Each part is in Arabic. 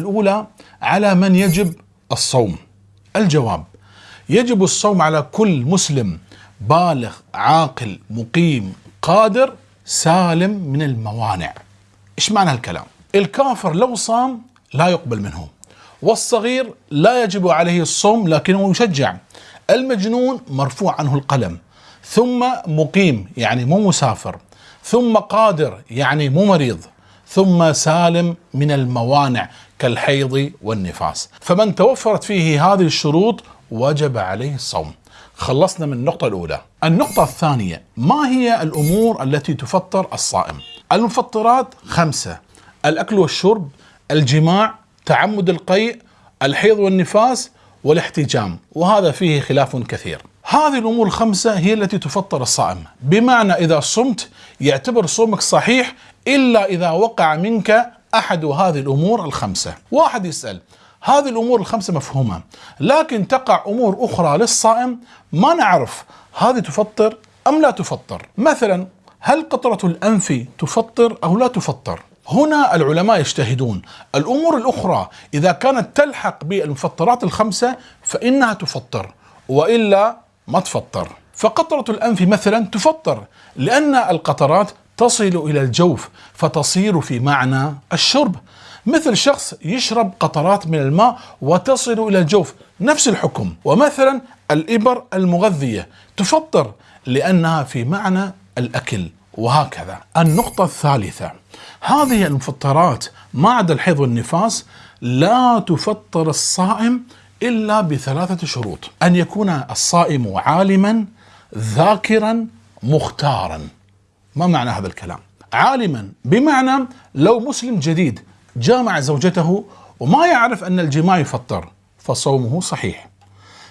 الأولى على من يجب الصوم. الجواب يجب الصوم على كل مسلم بالغ عاقل مقيم قادر سالم من الموانع. إيش معنى الكلام الكافر لو صام لا يقبل منه والصغير لا يجب عليه الصوم لكنه يشجع. المجنون مرفوع عنه القلم ثم مقيم يعني مو مسافر ثم قادر يعني مو مريض ثم سالم من الموانع. كالحيض والنفاس. فمن توفرت فيه هذه الشروط وجب عليه الصوم. خلصنا من النقطة الأولى. النقطة الثانية ما هي الأمور التي تفطر الصائم؟ المفطرات خمسة. الأكل والشرب الجماع تعمد القيء الحيض والنفاس والاحتجام. وهذا فيه خلاف كثير. هذه الأمور الخمسة هي التي تفطر الصائم. بمعنى إذا صمت يعتبر صومك صحيح إلا إذا وقع منك أحد هذه الأمور الخمسة. واحد يسأل هذه الأمور الخمسة مفهومة لكن تقع أمور أخرى للصائم ما نعرف هذه تفطر أم لا تفطر. مثلا هل قطرة الأنف تفطر أو لا تفطر؟ هنا العلماء يجتهدون. الأمور الأخرى إذا كانت تلحق بالمفطرات الخمسة فإنها تفطر وإلا ما تفطر. فقطرة الأنف مثلا تفطر لأن القطرات تصل إلى الجوف فتصير في معنى الشرب. مثل شخص يشرب قطرات من الماء وتصل إلى الجوف نفس الحكم. ومثلا الإبر المغذية تفطر لأنها في معنى الأكل. وهكذا. النقطة الثالثة. هذه المفطرات ما عدا الحيض والنفاس لا تفطر الصائم إلا بثلاثة شروط. أن يكون الصائم عالما ذاكرا مختارا. ما معنى هذا الكلام؟ عالما بمعنى لو مسلم جديد جامع زوجته وما يعرف أن الجماع يفطر فصومه صحيح.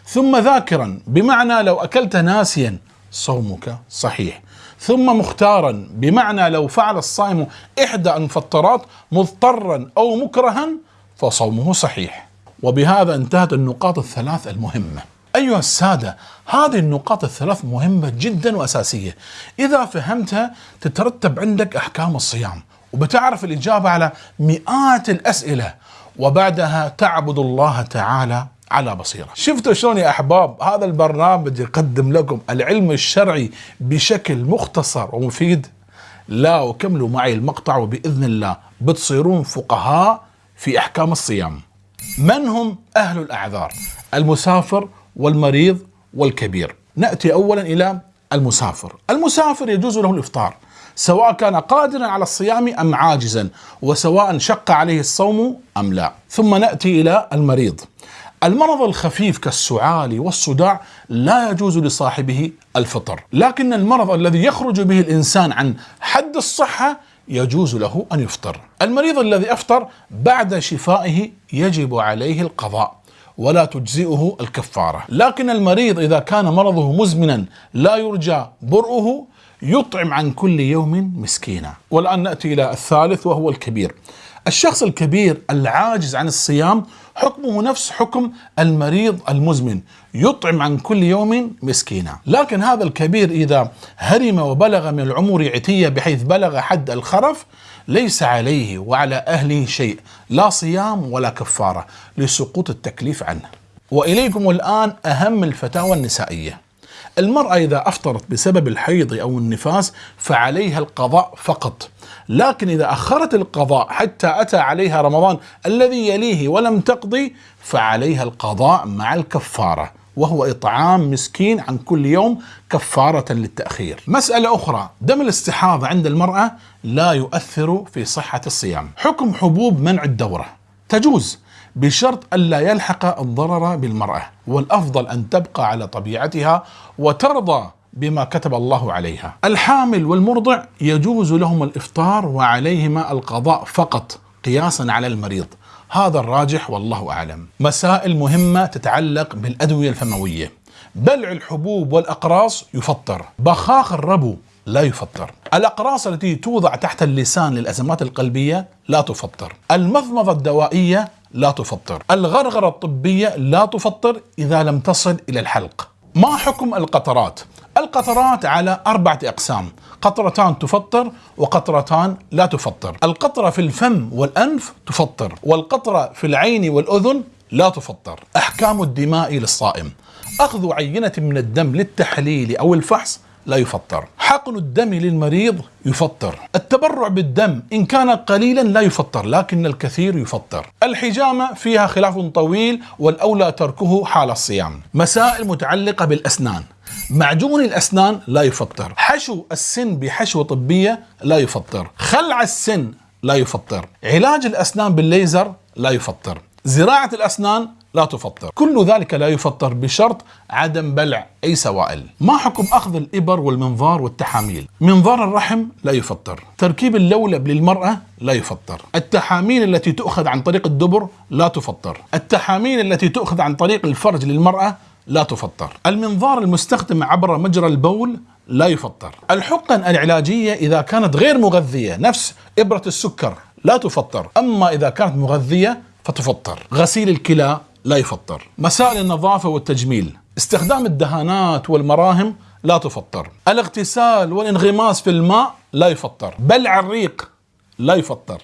ثم ذاكرا بمعنى لو أكلت ناسيا صومك صحيح. ثم مختارا بمعنى لو فعل الصائم إحدى المفطرات مضطرا أو مكرها فصومه صحيح. وبهذا انتهت النقاط الثلاث المهمة. أيها السادة هذه النقاط الثلاث مهمة جدا وأساسية. إذا فهمتها تترتب عندك أحكام الصيام وبتعرف الإجابة على مئات الأسئلة وبعدها تعبد الله تعالى على بصيرة. شفتوا شلون يا أحباب؟ هذا البرنامج يقدم لكم العلم الشرعي بشكل مختصر ومفيد. لا وكملوا معي المقطع وبإذن الله بتصيرون فقهاء في أحكام الصيام. من هم أهل الأعذار؟ المسافر والمريض والكبير. نأتي أولا إلى المسافر. المسافر يجوز له الإفطار سواء كان قادرا على الصيام أم عاجزا وسواء شق عليه الصوم أم لا. ثم نأتي إلى المريض. المرض الخفيف كالسعال والصداع لا يجوز لصاحبه الفطر لكن المرض الذي يخرج به الإنسان عن حد الصحة يجوز له أن يفطر. المريض الذي أفطر بعد شفائه يجب عليه القضاء. ولا تجزئه الكفارة. لكن المريض إذا كان مرضه مزمنا لا يرجى برؤه يطعم عن كل يوم مسكينا. والآن نأتي إلى الثالث وهو الكبير. الشخص الكبير العاجز عن الصيام حكمه نفس حكم المريض المزمن يطعم عن كل يوم مسكينا. لكن هذا الكبير إذا هرم وبلغ من العمر عتية بحيث بلغ حد الخرف ليس عليه وعلى أهله شيء لا صيام ولا كفارة لسقوط التكليف عنه. وإليكم الآن أهم الفتاوى النسائية. المرأة إذا أفطرت بسبب الحيض أو النفاس فعليها القضاء فقط. لكن إذا أخرت القضاء حتى أتى عليها رمضان الذي يليه ولم تقضي فعليها القضاء مع الكفارة. وهو إطعام مسكين عن كل يوم كفارة للتأخير. مسألة أخرى دم الاستحاضة عند المرأة لا يؤثر في صحة الصيام. حكم حبوب منع الدورة. تجوز بشرط ألا يلحق الضرر بالمرأة والأفضل أن تبقى على طبيعتها وترضى بما كتب الله عليها. الحامل والمرضع يجوز لهم الإفطار وعليهما القضاء فقط قياسا على المريض. هذا الراجح والله أعلم. مسائل مهمة تتعلق بالأدوية الفموية. بلع الحبوب والأقراص يفطر. بخاخ الربو لا يفطر. الأقراص التي توضع تحت اللسان للأزمات القلبية لا تفطر. المضمضة الدوائية لا تفطر. الغرغرة الطبية لا تفطر إذا لم تصل إلى الحلق. ما حكم القطرات؟ القطرات على أربعة أقسام. قطرتان تفطر وقطرتان لا تفطر. القطرة في الفم والأنف تفطر والقطرة في العين والأذن لا تفطر. أحكام الدماء للصائم. أخذ عينة من الدم للتحليل أو الفحص لا يفطر. حقن الدم للمريض يفطر. التبرع بالدم إن كان قليلا لا يفطر لكن الكثير يفطر. الحجامة فيها خلاف طويل والأولى تركه حال الصيام. مسائل متعلقة بالأسنان. معجون الأسنان لا يفطر. حشو السن بحشوة طبية لا يفطر. خلع السن لا يفطر. علاج الأسنان بالليزر لا يفطر. زراعة الأسنان لا تفطر. كل ذلك لا يفطر بشرط عدم بلع أي سوائل. ما حكم أخذ الإبر والمنظار والتحاميل؟ منظار الرحم لا يفطر. تركيب اللولب للمرأة لا يفطر. التحاميل التي تؤخذ عن طريق الدبر لا تفطر. التحاميل التي تؤخذ عن طريق الفرج للمرأة لا تفطر. المنظار المستخدم عبر مجرى البول لا يفطر. الحقن العلاجية إذا كانت غير مغذية نفس إبرة السكر لا تفطر. أما إذا كانت مغذية فتفطر. غسيل الكلى لا يفطر. مسائل النظافة والتجميل. استخدام الدهانات والمراهم لا تفطر. الاغتسال والانغماس في الماء لا يفطر. بلع الريق لا يفطر.